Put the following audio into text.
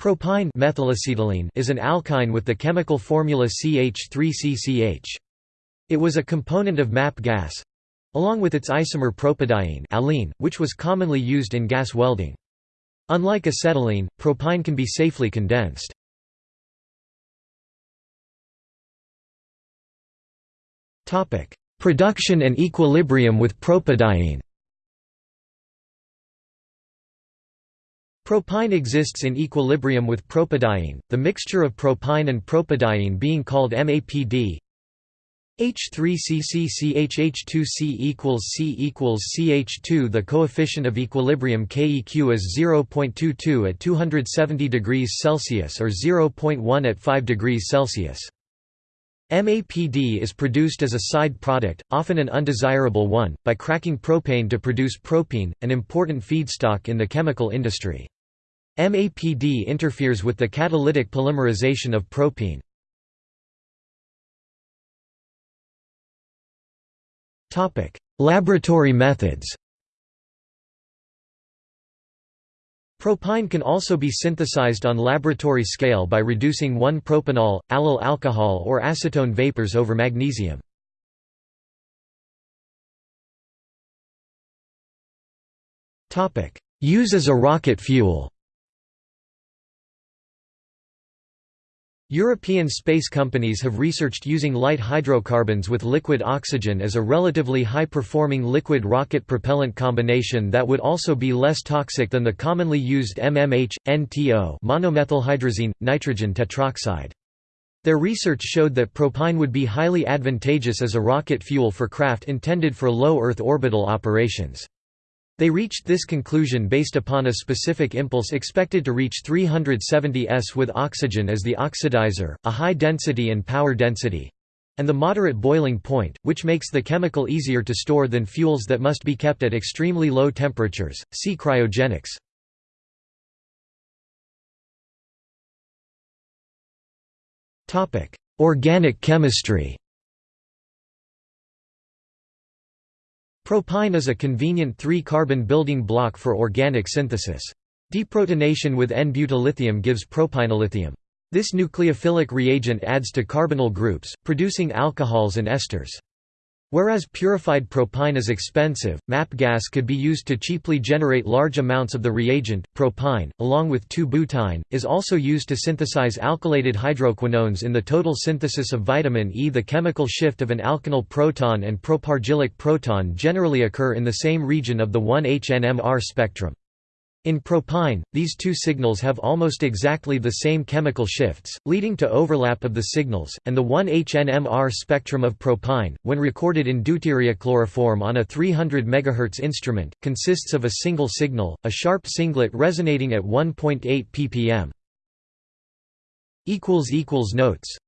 Propyne methylacetylene is an alkyne with the chemical formula CH3CCH. It was a component of MAPP gas along with its isomer propadiene allene, which was commonly used in gas welding. Unlike acetylene, propyne can be safely condensed. Production and equilibrium with propadiene Propyne exists in equilibrium with propadiene, the mixture of propyne and propadiene being called MAPD. H3CCCHH2C equals C equals CH2 The coefficient of equilibrium KEQ is 0.22 at 270 degrees Celsius or 0.1 at 5 degrees Celsius. MAPD is produced as a side product, often an undesirable one, by cracking propane to produce propene, an important feedstock in the chemical industry. MAPD interferes with the catalytic polymerization of propene. Topic: Laboratory methods Propyne can also be synthesized on laboratory scale by reducing 1-propanol, allyl alcohol or acetone vapors over magnesium. Use as a rocket fuel European space companies have researched using light hydrocarbons with liquid oxygen as a relatively high-performing liquid rocket propellant combination that would also be less toxic than the commonly used MMH, NTO monomethylhydrazine, nitrogen tetroxide. Their research showed that propyne would be highly advantageous as a rocket fuel for craft intended for low Earth orbital operations. They reached this conclusion based upon a specific impulse expected to reach 370 s with oxygen as the oxidizer, a high density and power density and the moderate boiling point, which makes the chemical easier to store than fuels that must be kept at extremely low temperatures. See cryogenics. Topic: Organic chemistry. Propyne is a convenient three-carbon building block for organic synthesis. Deprotonation with n-butyllithium gives propynyllithium. This nucleophilic reagent adds to carbonyl groups, producing alcohols and esters. Whereas purified propyne is expensive, MAPP gas could be used to cheaply generate large amounts of the reagent. Propyne, along with 2-butyne, is also used to synthesize alkylated hydroquinones in the total synthesis of vitamin E. The chemical shift of an alkenyl proton and propargylic proton generally occur in the same region of the 1-HNMR spectrum. In propyne, these two signals have almost exactly the same chemical shifts, leading to overlap of the signals, and the 1-HNMR spectrum of propyne, when recorded in deuterochloroform on a 300 MHz instrument, consists of a single signal, a sharp singlet resonating at 1.8 ppm. Notes